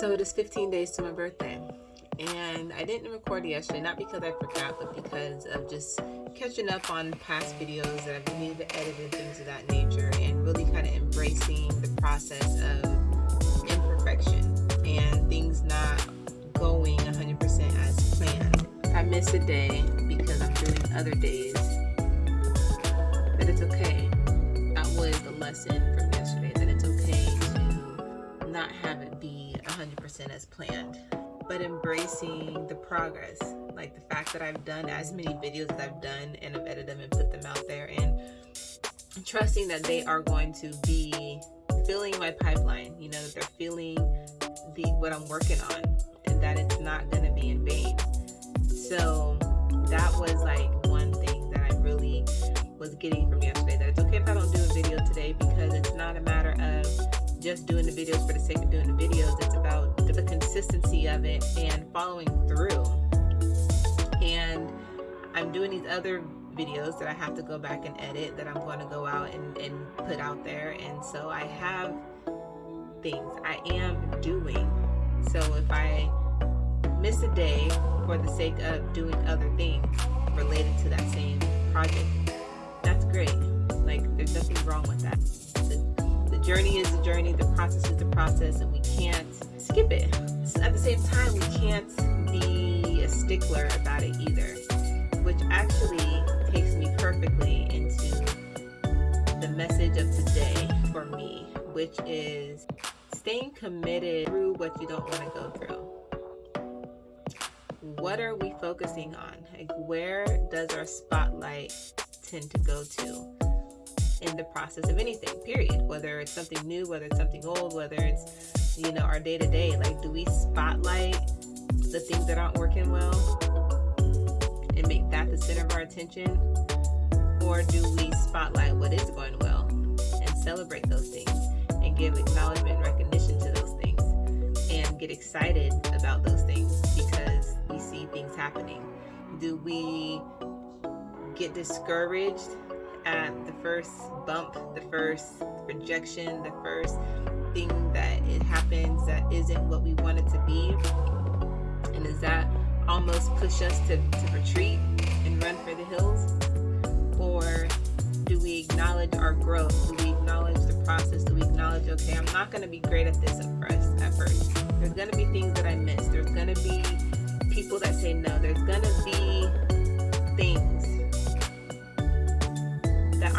So it is 15 days to my birthday. And I didn't record yesterday, not because I forgot, but because of just catching up on past videos that I've needed to edit and things of that nature and really kind of embracing the process of imperfection and things not going 100% as planned. I miss a day because I'm doing other days, but it's okay. That was the lesson from yesterday, that it's okay to not have it be 100% as planned but embracing the progress like the fact that I've done as many videos as I've done and I've edited them and put them out there and trusting that they are going to be filling my pipeline you know that they're feeling the what I'm working on and that it's not going to be in vain. So that was like one thing that I really was getting from just doing the videos for the sake of doing the videos. It's about the consistency of it and following through. And I'm doing these other videos that I have to go back and edit that I'm going to go out and, and put out there. And so I have things I am doing. So if I miss a day for the sake of doing other things related to that same project, that's great. Like there's nothing wrong with that The journey is the journey, the process is the process, and we can't skip it. At the same time, we can't be a stickler about it either, which actually takes me perfectly into the message of today for me, which is staying committed through what you don't want to go through. What are we focusing on? Like, where does our spotlight tend to go to? In the process of anything, period. Whether it's something new, whether it's something old, whether it's, you know, our day to day. Like, do we spotlight the things that aren't working well and make that the center of our attention? Or do we spotlight what is going well and celebrate those things and give acknowledgement and recognition to those things and get excited about those things because we see things happening? Do we get discouraged the first bump, the first rejection, the first thing that it happens that isn't what we want it to be? And does that almost push us to, to retreat and run for the hills? Or do we acknowledge our growth? Do we acknowledge the process? Do we acknowledge, okay, I'm not going to be great at this at first, at first. There's going to be things that I miss. There's going to be people that say no. There's going to be things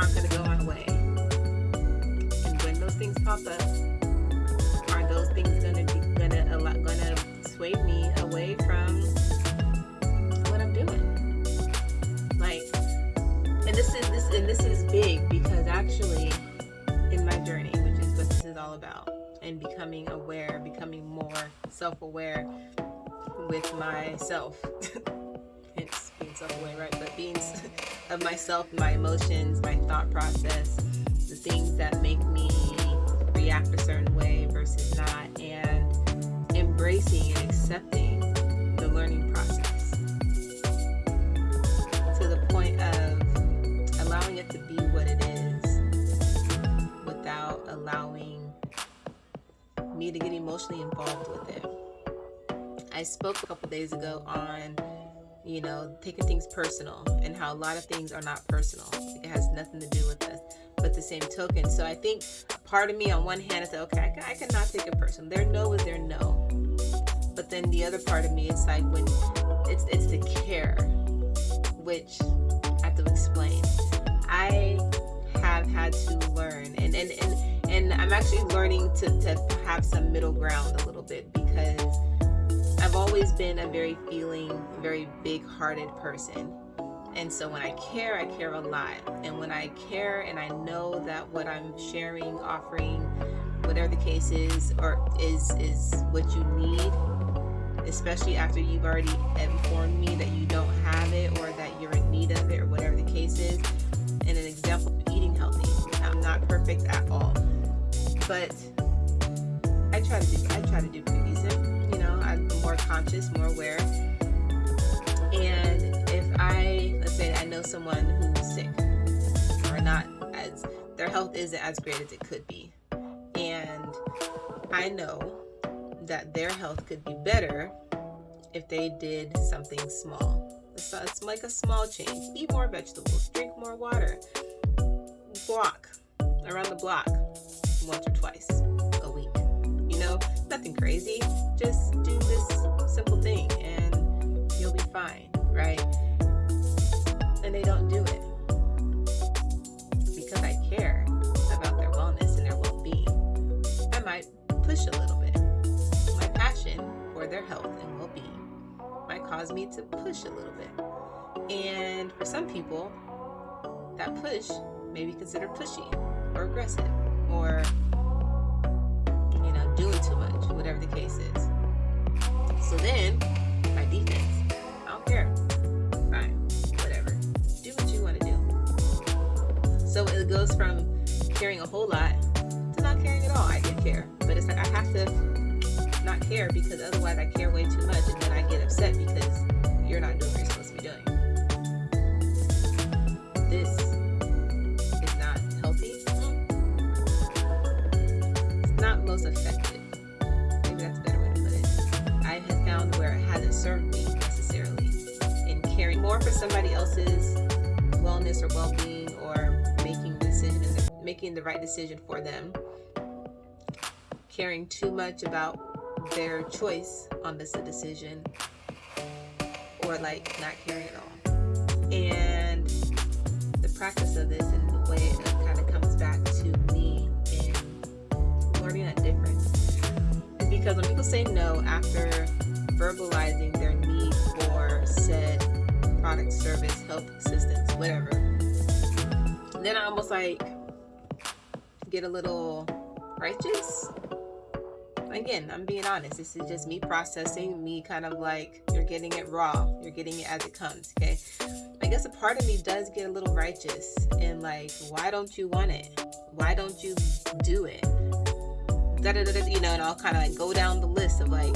aren't going to go my way. And when those things pop up, are those things going to be going to going to sway me away from what I'm doing? Like, and this is this and this is big because actually, in my journey, which is what this is all about, and becoming aware, becoming more self-aware with myself. Being self-aware, right? But being of myself, my emotions, my thought process, the things that make me react a certain way versus not, and embracing and accepting the learning process to the point of allowing it to be what it is without allowing me to get emotionally involved with it. I spoke a couple days ago on you know, taking things personal and how a lot of things are not personal. It has nothing to do with us. But the same token. So I think part of me on one hand is like, okay, I, can, I cannot take it personal. Their no is their no. But then the other part of me is like when it's it's the care, which I have to explain. I have had to learn and and, and, and I'm actually learning to, to have some middle ground a little bit because I've always been a very feeling, very big hearted person. And so when I care, I care a lot. And when I care and I know that what I'm sharing, offering, whatever the case is, or is is what you need, especially after you've already informed me that you don't have it or that you're in need of it or whatever the case is. And an example of eating healthy. I'm not perfect at all. But I try to do I try to do pretty decent more conscious, more aware. And if I, let's say I know someone who's sick or not as, their health isn't as great as it could be. And I know that their health could be better if they did something small. It's, it's like a small change. Eat more vegetables, drink more water, walk around the block once or twice. Nothing crazy. Just do this simple thing and you'll be fine, right? And they don't do it because I care about their wellness and their well being. I might push a little bit. My passion for their health and well being might cause me to push a little bit. And for some people, that push may be considered pushy or aggressive or know doing too much whatever the case is. So then my defense. I don't care. Fine. Whatever. Do what you want to do. So it goes from caring a whole lot to not caring at all. I do care. But it's like i have to not care because otherwise i care way too much and then i get upset because you're not doing what you're supposed to be doing. This most effective. Maybe that's a better way to put it. I have found where it hasn't served me necessarily in caring more for somebody else's wellness or well-being or making decisions, making the right decision for them. Caring too much about their choice on this decision or like not caring at all. And the practice of this and the way because when people say no after verbalizing their need for said product, service, help, assistance, whatever, then I almost like get a little righteous. Again, I'm being honest. This is just me processing, me kind of like you're getting it raw, you're getting it as it comes, okay? I guess a part of me does get a little righteous and like, why don't you want it? Why don't you do it? Da da da, you know, and I'll kind of like go down the list of like,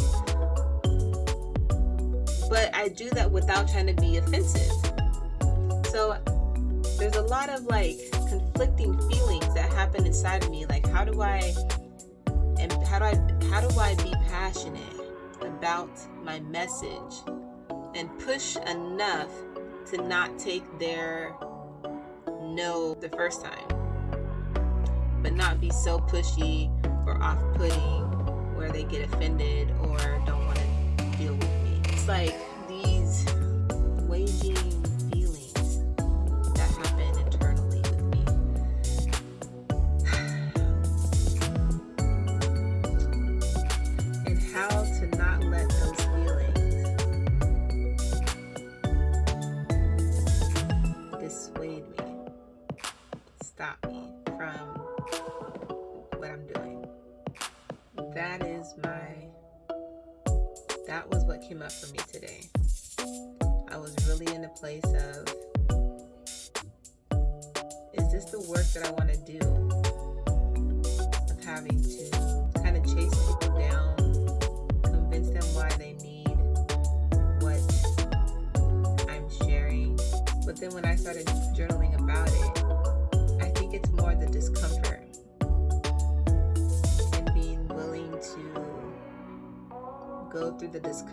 but I do that without trying to be offensive. So there's a lot of like conflicting feelings that happen inside of me. Like, how do I, and how do I, how do I be passionate about my message and push enough to not take their no the first time, but not be so pushy or off-putting where they get offended or don't want to deal with me. It's like these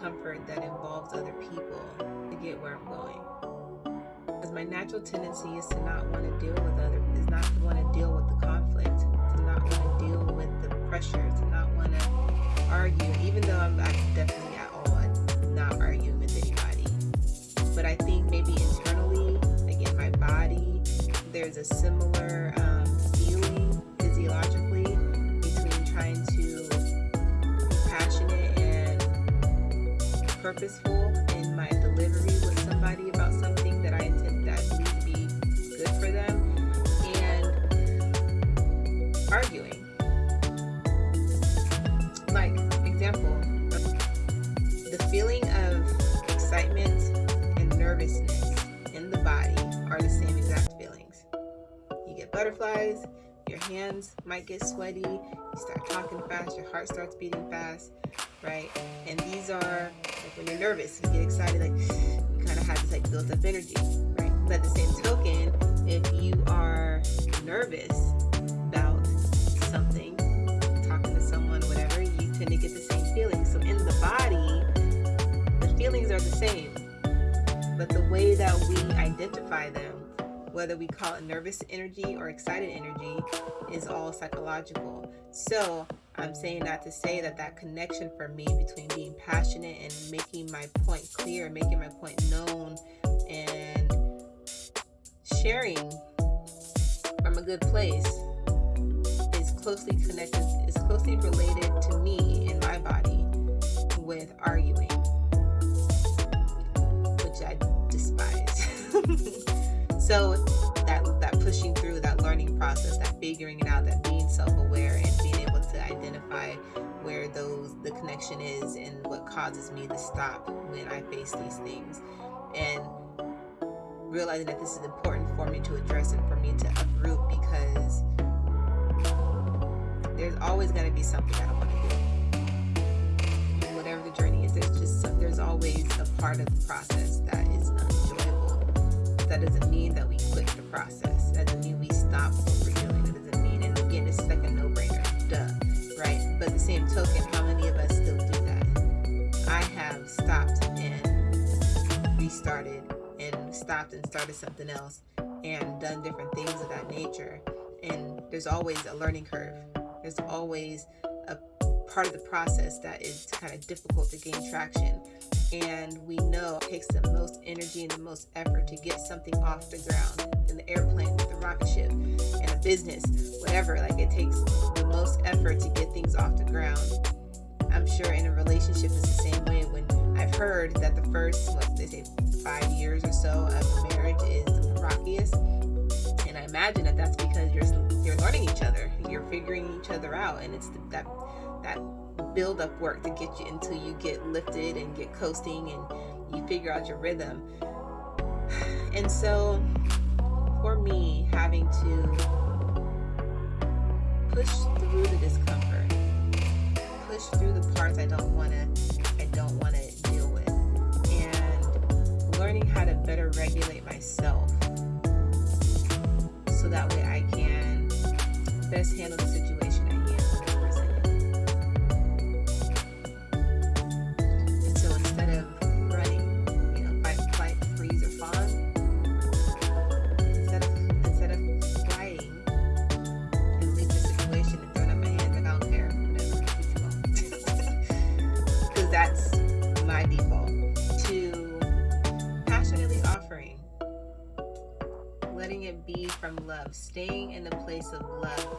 discomfort that involves other people to get where I'm going. Because my natural tendency is to not want to deal with other, is not to want to deal with the conflict, to not want to deal with the pressure, to not want to argue, even though I'm, I'm definitely at all not arguing with anybody. But I think maybe internally, again, my body, there's a similar um, feeling physiologically purposeful in my delivery with somebody about something that I intend that I to be good for them and arguing. Like, example, the feeling of excitement and nervousness in the body are the same exact feelings. You get butterflies, your hands might get sweaty, you start talking fast, your heart starts beating fast, right? And these are like when you're nervous, you get excited, like you kind of have this like built up energy, right? But at the same token, if you are nervous about something, talking to someone, whatever, you tend to get the same feeling. So in the body, the feelings are the same, but the way that we identify them whether we call it nervous energy or excited energy, is all psychological. So I'm saying that to say that that connection for me between being passionate and making my point clear, making my point known, and sharing from a good place is closely connected, is closely related to me in my body with arguing, which I despise. so that that pushing through, that learning process, that figuring it out, that those the connection is and what causes me to stop when I face these things. And realizing that this is important for me to address and for me to uproot because there's always going to be something I don't want to do. Whatever the journey is, there's just some, there's always a part of the process that is not enjoyable. That doesn't mean that we quit the process. That doesn't mean we stop what we're doing. That doesn't mean, and again, it's like a no-brainer, same token, how many of us still do that? I have stopped and restarted and stopped and started something else and done different things of that nature. And there's always a learning curve. There's always a part of the process that is kind of difficult to gain traction. And we know it takes the most energy and the most effort to get something off the ground in the airplane, with the rocket ship, in a business, whatever. Like it takes the most effort to get things off the ground. I'm sure in a relationship it's the same way when I've heard that the first, what they say, five years or so of marriage is the rockiest. And I imagine that that's because you're you're learning each other, you're figuring each other out, and it's the, that that build up work to get you until you get lifted and get coasting and you figure out your rhythm. And so, for me, having to push through the discomfort, push through the parts I don't want to, I don't want to deal with. And learning how to better regulate myself so that way I can best handle the situation place of love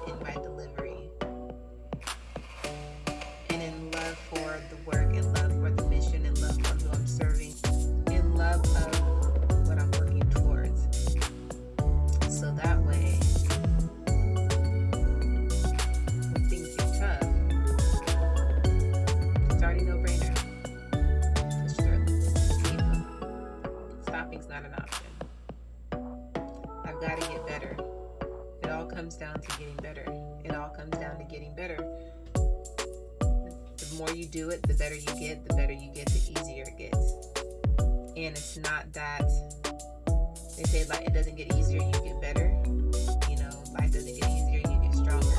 It's not that they say like it doesn't get easier, you get better. You know, life doesn't get easier, you get stronger.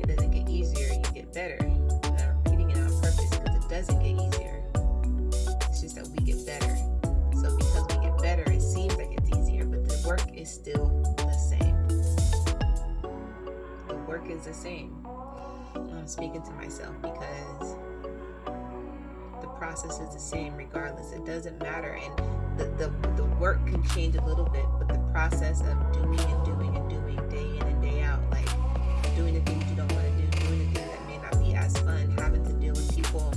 It doesn't get easier, you get better. And I'm repeating it on purpose because it doesn't get easier. It's just that we get better. So because we get better, it seems like it's easier, but the work is still the same. The work is the same. I'm speaking to myself because process is the same regardless. It doesn't matter. And the, the, the work can change a little bit, but the process of doing and doing and doing day in and day out, like doing the things you don't want to do, doing the things that may not be as fun, having to deal with people,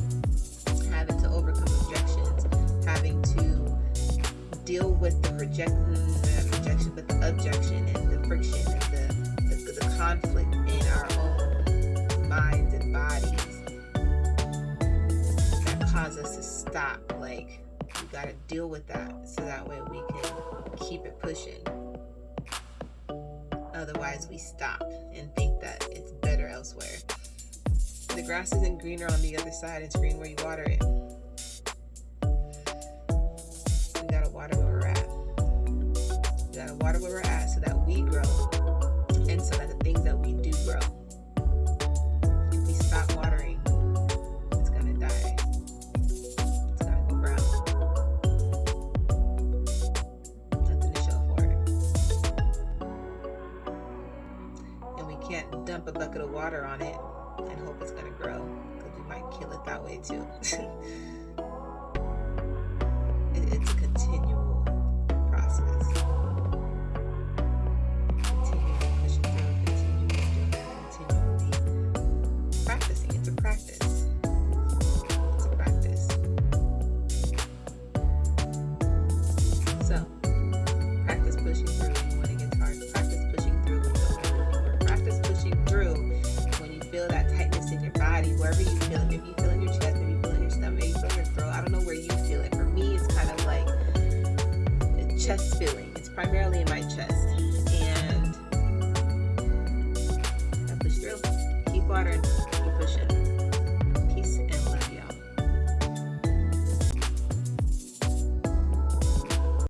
having to overcome objections, having to deal with the rejection, rejection, but the objection and the friction and the, the, the conflict in our own minds and bodies cause us to stop. Like, we got to deal with that so that way we can keep it pushing. Otherwise, we stop and think that it's better elsewhere. The grass isn't greener on the other side, it's green where you water it. We got to water where we're at. We gotta water where we're at so that we grow and so that the things that we dump a bucket of water on it and hope it's gonna grow because you might kill it that way too.